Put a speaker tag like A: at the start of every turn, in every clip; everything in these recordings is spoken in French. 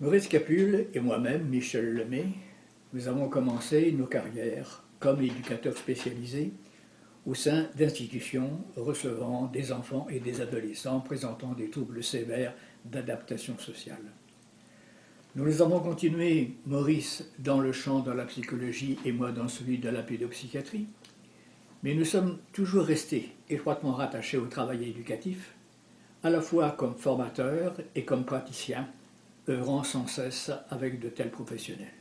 A: Maurice Capule et moi-même, Michel Lemay, nous avons commencé nos carrières comme éducateurs spécialisés au sein d'institutions recevant des enfants et des adolescents présentant des troubles sévères d'adaptation sociale. Nous les avons continué, Maurice dans le champ de la psychologie et moi dans celui de la pédopsychiatrie, mais nous sommes toujours restés étroitement rattachés au travail éducatif, à la fois comme formateurs et comme praticiens, œuvrant sans cesse avec de tels professionnels.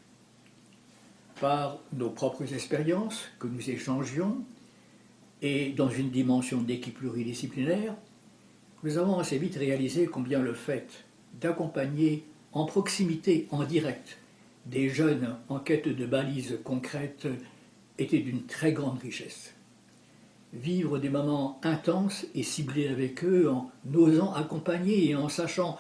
A: Par nos propres expériences que nous échangions, et dans une dimension d'équipe pluridisciplinaire, nous avons assez vite réalisé combien le fait d'accompagner en proximité, en direct, des jeunes en quête de balises concrètes était d'une très grande richesse. Vivre des moments intenses et ciblés avec eux en osant accompagner et en sachant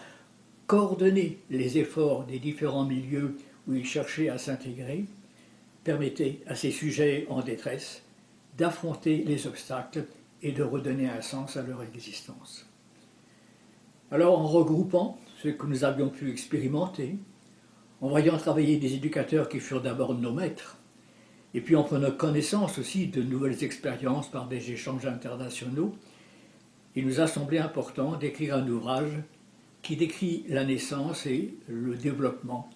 A: coordonner les efforts des différents milieux où ils cherchaient à s'intégrer permettait à ces sujets en détresse d'affronter les obstacles et de redonner un sens à leur existence. Alors en regroupant ce que nous avions pu expérimenter, en voyant travailler des éducateurs qui furent d'abord nos maîtres, et puis en prenant connaissance aussi de nouvelles expériences par des échanges internationaux, il nous a semblé important d'écrire un ouvrage qui décrit la naissance et le développement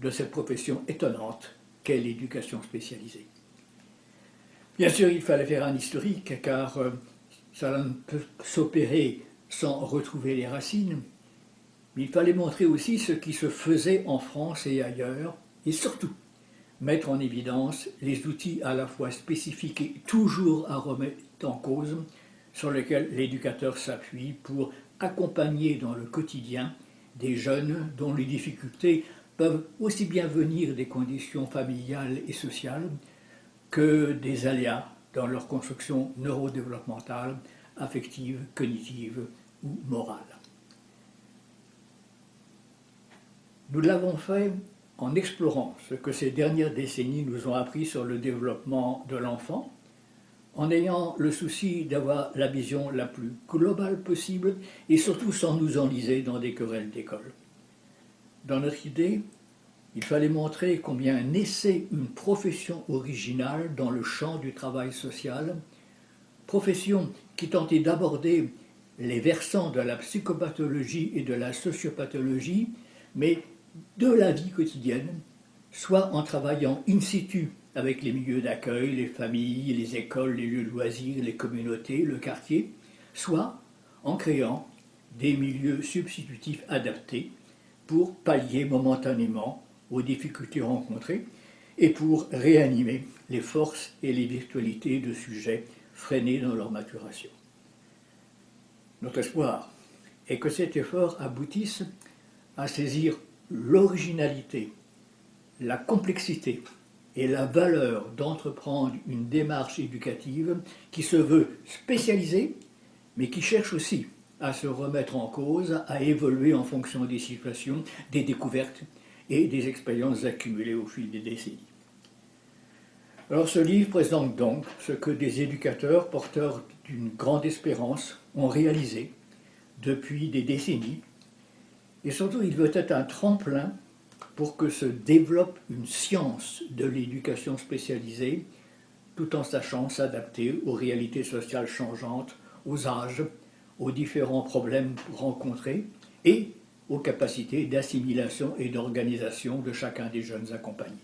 A: de cette profession étonnante qu'est l'éducation spécialisée. Bien sûr, il fallait faire un historique, car euh, ça ne peut s'opérer sans retrouver les racines, mais il fallait montrer aussi ce qui se faisait en France et ailleurs, et surtout mettre en évidence les outils à la fois spécifiques et toujours à remettre en cause, sur lesquels l'éducateur s'appuie pour accompagner dans le quotidien des jeunes dont les difficultés peuvent aussi bien venir des conditions familiales et sociales que des aléas dans leur construction neurodéveloppementale, affective, cognitive ou morale. Nous l'avons fait en explorant ce que ces dernières décennies nous ont appris sur le développement de l'enfant, en ayant le souci d'avoir la vision la plus globale possible et surtout sans nous enliser dans des querelles d'école. Dans notre idée, il fallait montrer combien naissait une profession originale dans le champ du travail social, profession qui tentait d'aborder les versants de la psychopathologie et de la sociopathologie, mais de la vie quotidienne, soit en travaillant in situ avec les milieux d'accueil, les familles, les écoles, les lieux de loisirs, les communautés, le quartier, soit en créant des milieux substitutifs adaptés pour pallier momentanément aux difficultés rencontrées et pour réanimer les forces et les virtualités de sujets freinés dans leur maturation. Notre espoir est que cet effort aboutisse à saisir l'originalité, la complexité et la valeur d'entreprendre une démarche éducative qui se veut spécialisée, mais qui cherche aussi à se remettre en cause, à évoluer en fonction des situations, des découvertes et des expériences accumulées au fil des décennies. Alors ce livre présente donc ce que des éducateurs porteurs d'une grande espérance ont réalisé depuis des décennies, et surtout il veut être un tremplin pour que se développe une science de l'éducation spécialisée, tout en sachant s'adapter aux réalités sociales changeantes, aux âges, aux différents problèmes rencontrés, et aux capacités d'assimilation et d'organisation de chacun des jeunes accompagnés.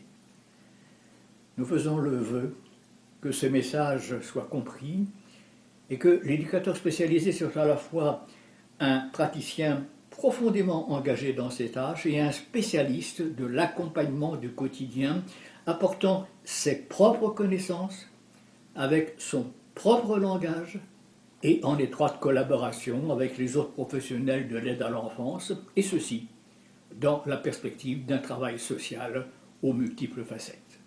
A: Nous faisons le vœu que ce message soit compris et que l'éducateur spécialisé soit à la fois un praticien profondément engagé dans ses tâches et un spécialiste de l'accompagnement du quotidien apportant ses propres connaissances avec son propre langage et en étroite collaboration avec les autres professionnels de l'aide à l'enfance, et ceci dans la perspective d'un travail social aux multiples facettes.